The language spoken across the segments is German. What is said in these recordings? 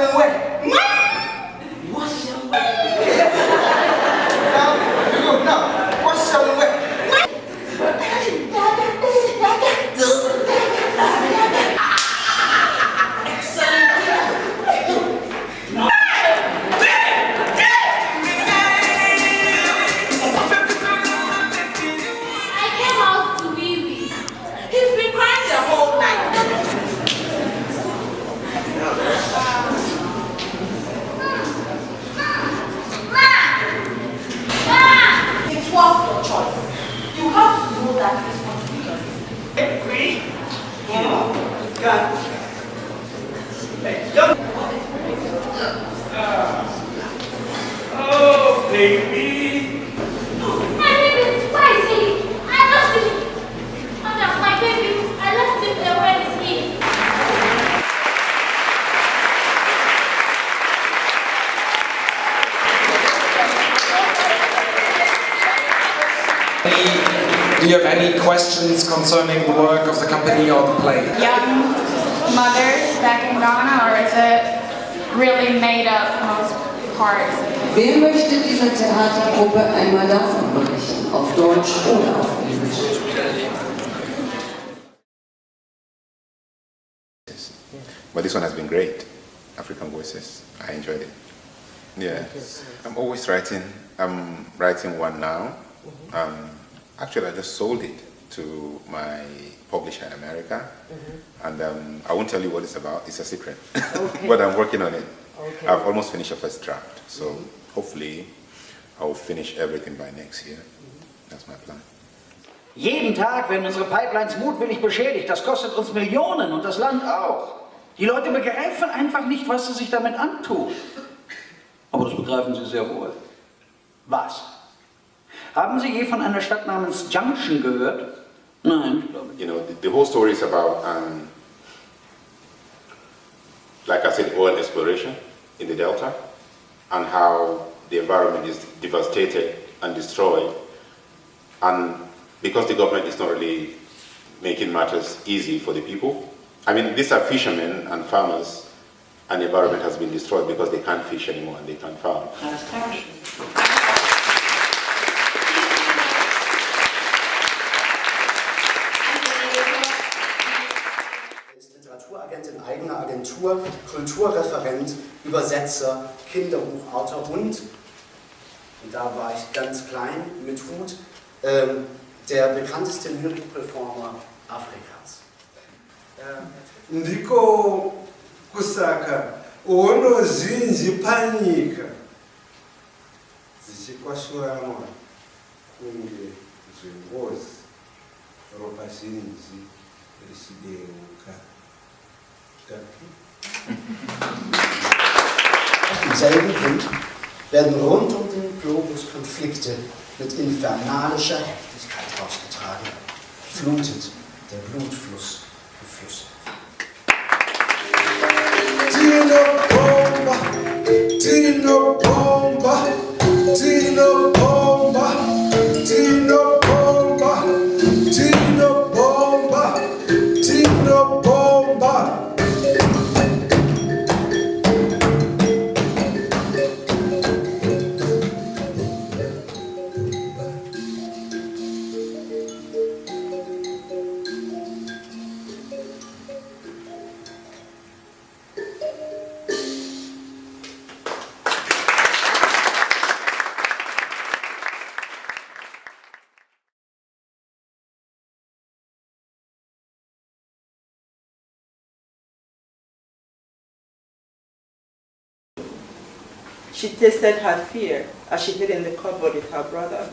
certain way. Do you have any questions concerning the work of the company or the play? young mothers back in Ghana, or is it really made up most parts? Wer möchte dieser Theatergruppe einmal davon berichten? Auf Deutsch oder auf Englisch? But this one has been great. African Voices. I enjoyed it. Yeah. I'm always writing. I'm writing one now. Um, actually, I just sold it to my publisher in America. And um, I won't tell you what it's about. It's a secret. but I'm working on it. I've almost finished the first draft. So hopefully I will finish everything by next year. That's my plan. Jeden Tag werden unsere Pipelines mutwillig beschädigt. Das kostet uns Millionen und das Land auch. Die Leute begreifen einfach nicht, was sie sich damit antun. Aber das begreifen sie sehr wohl. Was? Haben Sie je von einer Stadt namens Junction gehört? Nein, ich glaube nicht. you know, the, the whole story is about, um, like I said, oil exploration in the Delta and how the environment is devastated and destroyed. And because the government is not really making matters easy for the people, I mean, these are fishermen and farmers, and the environment has been destroyed because they can't fish anymore and they can't farm. Eigener Agentur, Kulturreferent, Übersetzer, Kinderbuchautor und, und da war ich ganz klein mit Hut, ähm, der bekannteste Lyrik-Performer Afrikas. ndiko kusaka ono zhinji panyika dzichikwashuranwa kunge zvengozi ropa zhinji richideuka Aus demselben Grund werden rund um den Globus Konflikte mit infernalischer Heftigkeit ausgetragen. Flutet der Blutfluss She tasted her fear as she hid in the cupboard with her brother.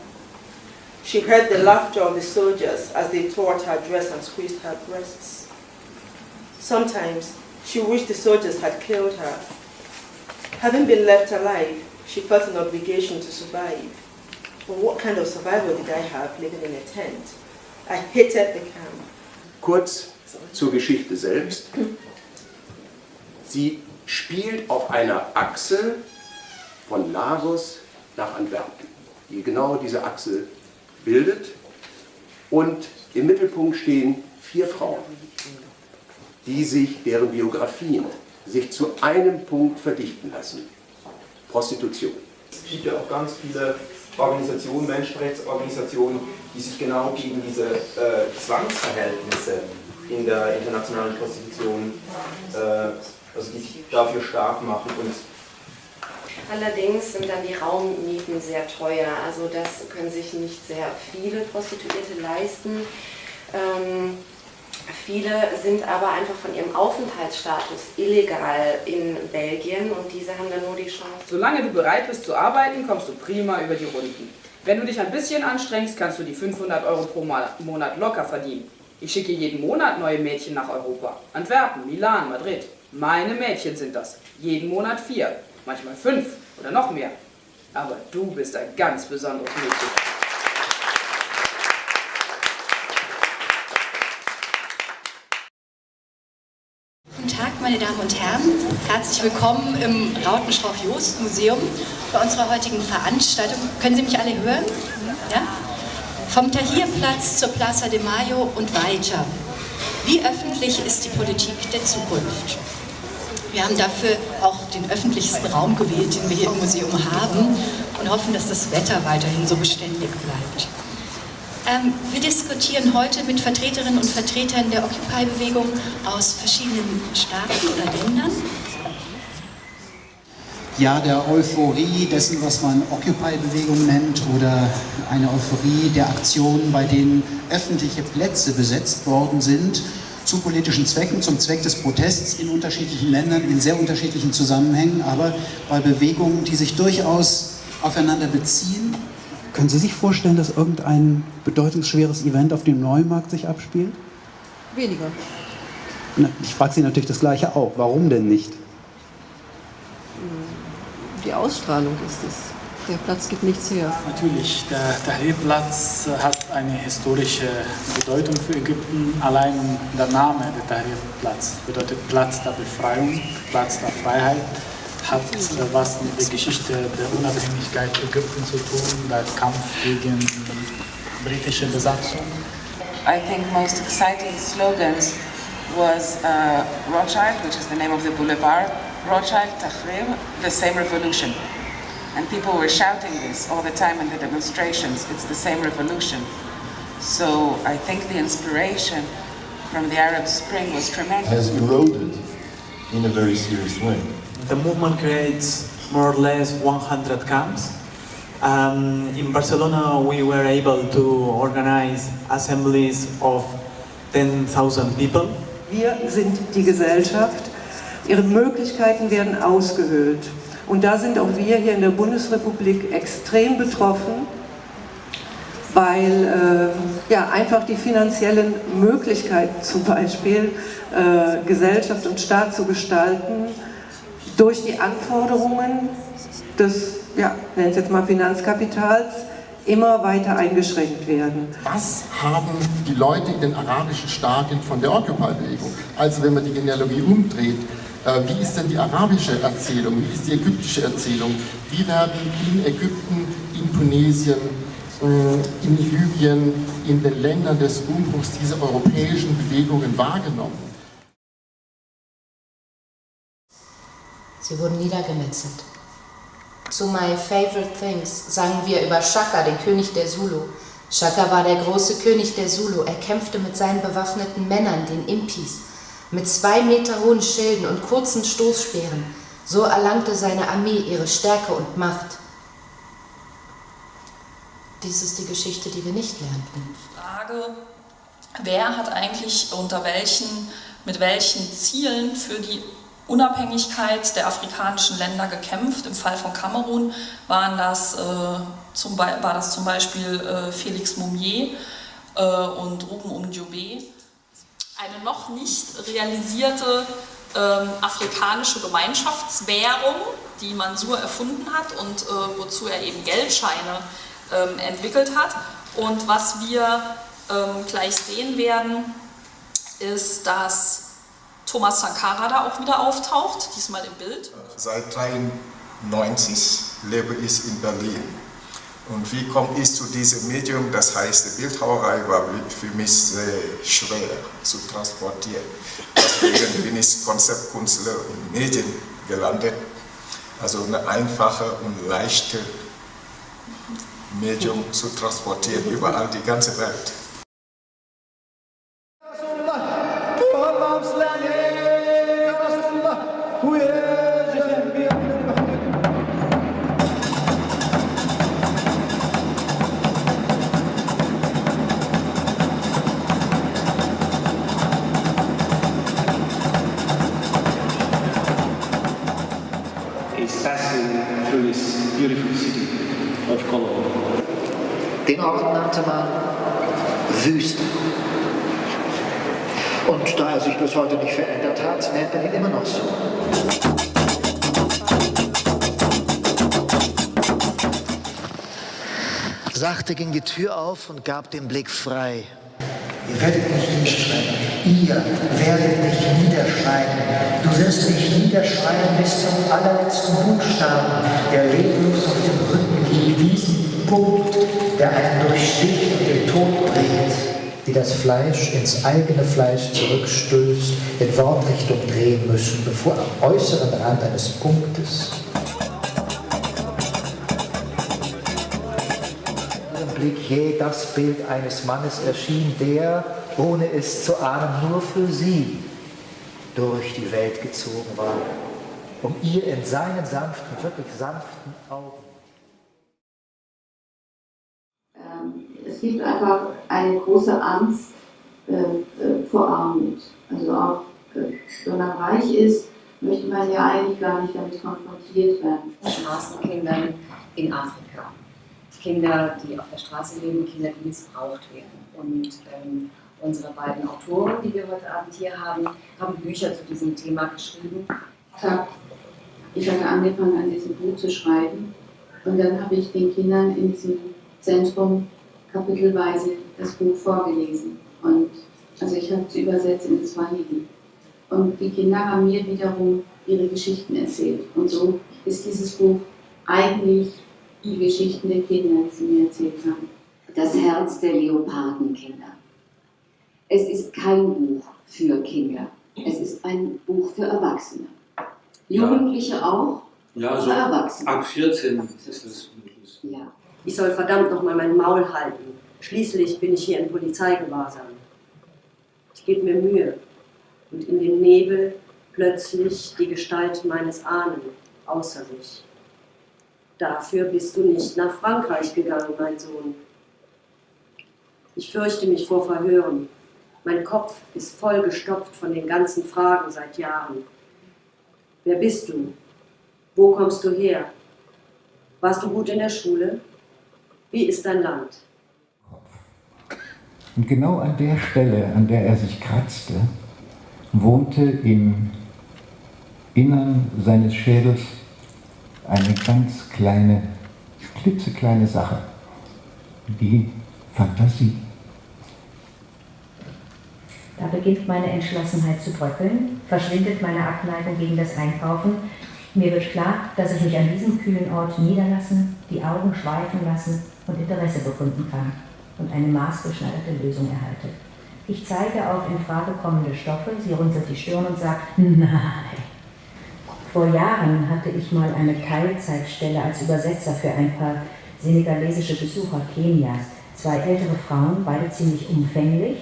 She heard the laughter of the soldiers as they tore at her dress and squeezed her breasts. Sometimes she wished the soldiers had killed her. Having been left alive, she felt an obligation to survive. But what kind of survival did I have living in a tent? I hated the camp. Kurz zur Geschichte selbst. Sie spielt auf einer Achse von Lagos nach Antwerpen, die genau diese Achse bildet. Und im Mittelpunkt stehen vier Frauen, die sich, deren Biografien sich zu einem Punkt verdichten lassen. Prostitution. Es gibt ja auch ganz viele Organisationen, Menschenrechtsorganisationen, die sich genau gegen diese äh, Zwangsverhältnisse in der internationalen Prostitution, äh, also die sich dafür stark machen. Und Allerdings sind dann die Raummieten sehr teuer, also das können sich nicht sehr viele Prostituierte leisten. Ähm, viele sind aber einfach von ihrem Aufenthaltsstatus illegal in Belgien und diese haben dann nur die Chance. Solange du bereit bist zu arbeiten, kommst du prima über die Runden. Wenn du dich ein bisschen anstrengst, kannst du die 500 Euro pro Monat locker verdienen. Ich schicke jeden Monat neue Mädchen nach Europa. Antwerpen, Milan, Madrid. Meine Mädchen sind das. Jeden Monat vier, manchmal fünf oder noch mehr. Aber du bist ein ganz besonderes Mädchen. Guten Tag, meine Damen und Herren. Herzlich willkommen im Rautenstrauch-Jost-Museum bei unserer heutigen Veranstaltung. Können Sie mich alle hören? Ja? Vom Tahrirplatz zur Plaza de Mayo und weiter. Wie öffentlich ist die Politik der Zukunft? Wir haben dafür auch den öffentlichsten Raum gewählt, den wir hier im Museum haben und hoffen, dass das Wetter weiterhin so beständig bleibt. Ähm, wir diskutieren heute mit Vertreterinnen und Vertretern der Occupy-Bewegung aus verschiedenen Staaten oder Ländern. Ja, der Euphorie dessen, was man Occupy-Bewegung nennt oder eine Euphorie der Aktionen, bei denen öffentliche Plätze besetzt worden sind, zu politischen Zwecken, zum Zweck des Protests in unterschiedlichen Ländern, in sehr unterschiedlichen Zusammenhängen, aber bei Bewegungen, die sich durchaus aufeinander beziehen. Können Sie sich vorstellen, dass irgendein bedeutungsschweres Event auf dem Neumarkt sich abspielt? Weniger. Na, Ich frage Sie natürlich das Gleiche auch. Warum denn nicht? Die Ausstrahlung ist es. Der Platz gibt nichts her. Natürlich, der Tahrirplatz hat eine historische Bedeutung für Ägypten. Allein der Name der Tahrirplatz bedeutet Platz der Befreiung, Platz der Freiheit, hat äh, was mit der Geschichte der Unabhängigkeit Ägyptens zu tun, der Kampf gegen britische Besatzung. I think most exciting slogans was uh, Rothschild, which is the name of the boulevard, Rothschild, Tahrir, the same revolution. And people were shouting this all the time in the demonstrations, it's the same revolution. So I think the inspiration from the Arab Spring was tremendous. has eroded in a very serious way. The movement creates more or less 100 camps. Um, in Barcelona, we were able to organize assemblies of 10,000 people. Wir sind die Gesellschaft. Ihre Möglichkeiten werden ausgehöhlt. Und da sind auch wir hier in der Bundesrepublik extrem betroffen, weil äh, ja, einfach die finanziellen Möglichkeiten zum Beispiel äh, Gesellschaft und Staat zu gestalten durch die Anforderungen des, ja, nennen es jetzt mal Finanzkapitals, immer weiter eingeschränkt werden. Was haben die Leute in den arabischen Staaten von der Occupy-Bewegung? Also wenn man die Genealogie umdreht, wie ist denn die arabische Erzählung, wie ist die ägyptische Erzählung? Wie werden in Ägypten, in Tunesien, äh, in Libyen, in den Ländern des Umbruchs diese europäischen Bewegungen wahrgenommen? Sie wurden niedergemetzelt. Zu My Favorite Things sangen wir über Shaka, den König der Zulu. Shaka war der große König der Zulu. Er kämpfte mit seinen bewaffneten Männern, den Impis, mit zwei Meter hohen Schilden und kurzen Stoßspeeren. So erlangte seine Armee ihre Stärke und Macht. Dies ist die Geschichte, die wir nicht lernten. Frage, wer hat eigentlich unter welchen, mit welchen Zielen für die Unabhängigkeit der afrikanischen Länder gekämpft. Im Fall von Kamerun waren das, äh, zum, war das zum Beispiel äh, Felix Moumier äh, und Ruben Umdiobe. Eine noch nicht realisierte ähm, afrikanische Gemeinschaftswährung, die Mansur erfunden hat und äh, wozu er eben Geldscheine ähm, entwickelt hat. Und was wir ähm, gleich sehen werden, ist, dass Thomas Sankara da auch wieder auftaucht, diesmal im Bild. Seit 1993 lebe ich in Berlin. Und wie komme ich zu diesem Medium? Das heißt, Bildhauerei war für mich sehr schwer zu transportieren. Deswegen bin ich Konzeptkünstler und Medien gelandet. Also eine einfache und leichte Medium zu transportieren, überall die ganze Welt. Nannte man Wüste. Und da er sich bis heute nicht verändert hat, nennt man ihn immer noch so. Sachte ging die Tür auf und gab den Blick frei. Ihr werdet mich niederschreiben. Ihr werdet mich niederschreiben. Du wirst mich niederschreiben bis zum allerletzten Buchstaben, der leblos auf dem Rücken liegt. Diesen Punkt, der einen durchsticht und den Tod bringt. Die das Fleisch ins eigene Fleisch zurückstößt, in Wortrichtung drehen müssen, bevor am äußeren Rand eines Punktes Blick je das Bild eines Mannes erschien, der, ohne es zu ahnen, nur für sie durch die Welt gezogen war, um ihr in seinen sanften, wirklich sanften Augen. Es gibt einfach eine große Angst äh, äh, vor Armut. Also auch äh, wenn man reich ist, möchte man ja eigentlich gar nicht damit konfrontiert werden. Straßenkindern in Afrika. Kinder, die auf der Straße leben, Kinder, die missbraucht werden. Und ähm, unsere beiden Autoren, die wir heute Abend hier haben, haben Bücher zu diesem Thema geschrieben. Ich habe angefangen, an diesem Buch zu schreiben. Und dann habe ich den Kindern in diesem Zentrum kapitelweise das Buch vorgelesen. Und also ich habe es übersetzt in Swahili. Und die Kinder haben mir wiederum ihre Geschichten erzählt. Und so ist dieses Buch eigentlich die Geschichten der Kinder, die sie mir erzählt haben. Das Herz der Leopardenkinder. Es ist kein Buch für Kinder. Es ist ein Buch für Erwachsene. Jugendliche ja. auch, ja, also Erwachsene. Ab 14 ist es möglich. Ja. Ich soll verdammt nochmal mein Maul halten. Schließlich bin ich hier in Polizeigewahrsam. Ich gebe mir Mühe. Und in dem Nebel plötzlich die Gestalt meines Ahnen außer sich. Dafür bist du nicht nach Frankreich gegangen, mein Sohn. Ich fürchte mich vor Verhören. Mein Kopf ist vollgestopft von den ganzen Fragen seit Jahren. Wer bist du? Wo kommst du her? Warst du gut in der Schule? Wie ist dein Land? Und genau an der Stelle, an der er sich kratzte, wohnte im Innern seines Schädels eine ganz kleine, klitzekleine Sache, die Fantasie. Da beginnt meine Entschlossenheit zu bröckeln, verschwindet meine Abneigung gegen das Einkaufen. Mir wird klar, dass ich mich an diesem kühlen Ort niederlassen, die Augen schweifen lassen und Interesse bekunden kann und eine maßgeschneiderte Lösung erhalte. Ich zeige auf in Frage kommende Stoffe, sie runzelt die Stirn und sagt, nein, vor Jahren hatte ich mal eine Teilzeitstelle als Übersetzer für ein paar senegalesische Besucher Kenias. Zwei ältere Frauen, beide ziemlich umfänglich,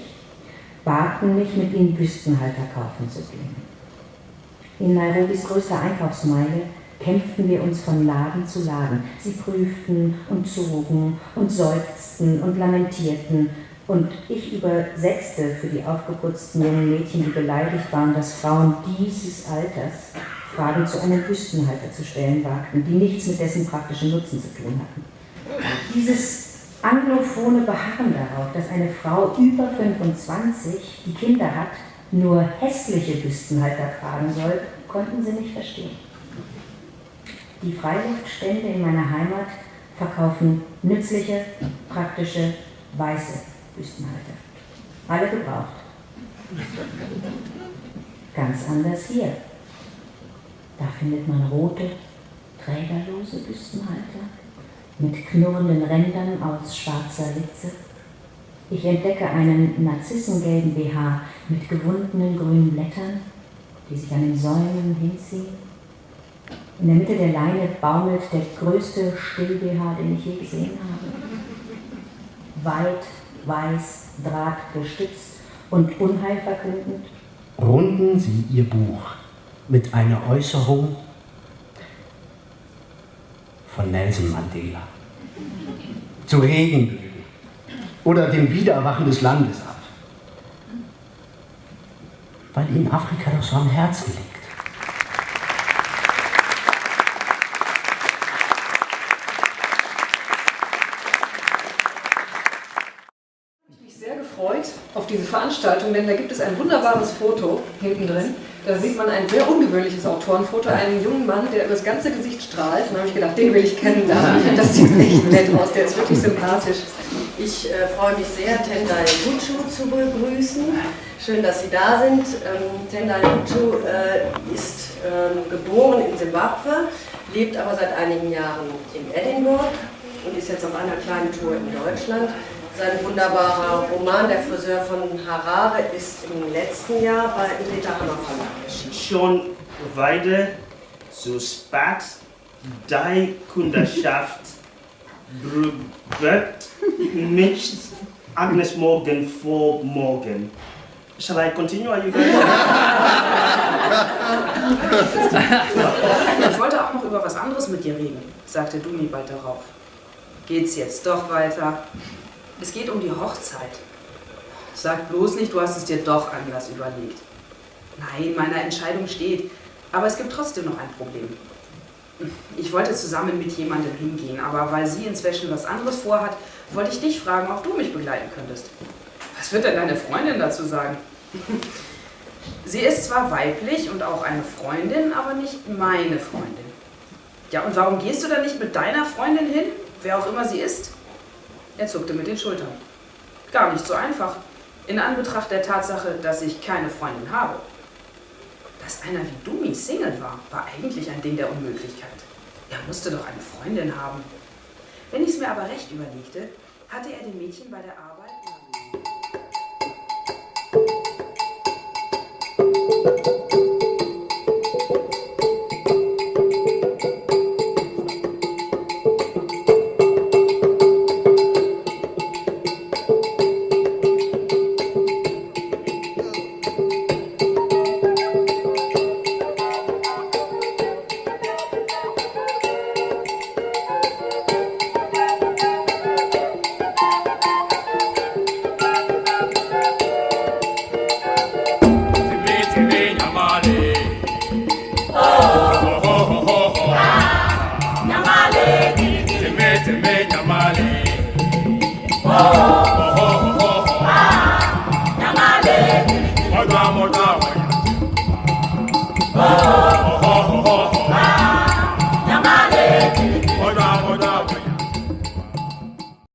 baten mich, mit ihnen Büstenhalter kaufen zu gehen. In Nairobis größter Einkaufsmeile kämpften wir uns von Laden zu Laden. Sie prüften und zogen und seufzten und lamentierten. Und ich übersetzte für die aufgeputzten jungen Mädchen, die beleidigt waren, dass Frauen dieses Alters Fragen zu einem Büstenhalter zu stellen wagten, die nichts mit dessen praktischen Nutzen zu tun hatten. Dieses anglophone Beharren darauf, dass eine Frau über 25, die Kinder hat, nur hässliche Büstenhalter tragen soll, konnten sie nicht verstehen. Die Freiluftstände in meiner Heimat verkaufen nützliche, praktische, weiße Büstenhalter. Alle gebraucht. Ganz anders hier. Da findet man rote, trägerlose Büstenhalter mit knurrenden Rändern aus schwarzer Litze. Ich entdecke einen narzissengelben BH mit gewundenen grünen Blättern, die sich an den Säulen hinziehen. In der Mitte der Leine baumelt der größte Still-BH, den ich je gesehen habe. Weit, weiß, drahtgestützt und unheilverkündend. Runden Sie Ihr Buch mit einer Äußerung von Nelson Mandela zu Regenbögen oder dem Wiedererwachen des Landes ab, weil ihnen Afrika doch so am Herzen liegt. Ich bin sehr gefreut auf diese Veranstaltung, denn da gibt es ein wunderbares Foto hinten drin Da sieht man ein sehr ungewöhnliches Autorenfoto, einen jungen Mann, der über das ganze Gesicht strahlt. Da habe ich gedacht, den will ich kennenlernen. Das sieht echt nett aus, der ist wirklich sympathisch. Ich äh, freue mich sehr, Tendai Guchu zu begrüßen. Schön, dass Sie da sind. Ähm, Tendai Guchu äh, ist ähm, geboren in Simbabwe, lebt aber seit einigen Jahren in Edinburgh und ist jetzt auf einer kleinen Tour in Deutschland. Sein wunderbarer Roman Der Friseur von Harare ist im letzten Jahr bei Peter Hammer Verlag erschienen. Schon weiter so spat die Kundschaft wird nicht Agnes Morgan vor morgen. Shall I continue? Are you? Ich wollte auch noch über was anderes mit dir reden, sagte Dumi bald darauf. Geht's jetzt doch weiter? Es geht um die Hochzeit. Sag bloß nicht, du hast es dir doch anders überlegt. Nein, meine Entscheidung steht, aber es gibt trotzdem noch ein Problem. Ich wollte zusammen mit jemandem hingehen, aber weil sie inzwischen was anderes vorhat, wollte ich dich fragen, ob du mich begleiten könntest. Was wird denn deine Freundin dazu sagen? Sie ist zwar weiblich und auch eine Freundin, aber nicht meine Freundin. Ja, und warum gehst du dann nicht mit deiner Freundin hin, wer auch immer sie ist? Er zuckte mit den Schultern. Gar nicht so einfach, in Anbetracht der Tatsache, dass ich keine Freundin habe. Dass einer wie Dumi Single war, war eigentlich ein Ding der Unmöglichkeit. Er musste doch eine Freundin haben. Wenn ich es mir aber recht überlegte, hatte er dem Mädchen bei der Arbeit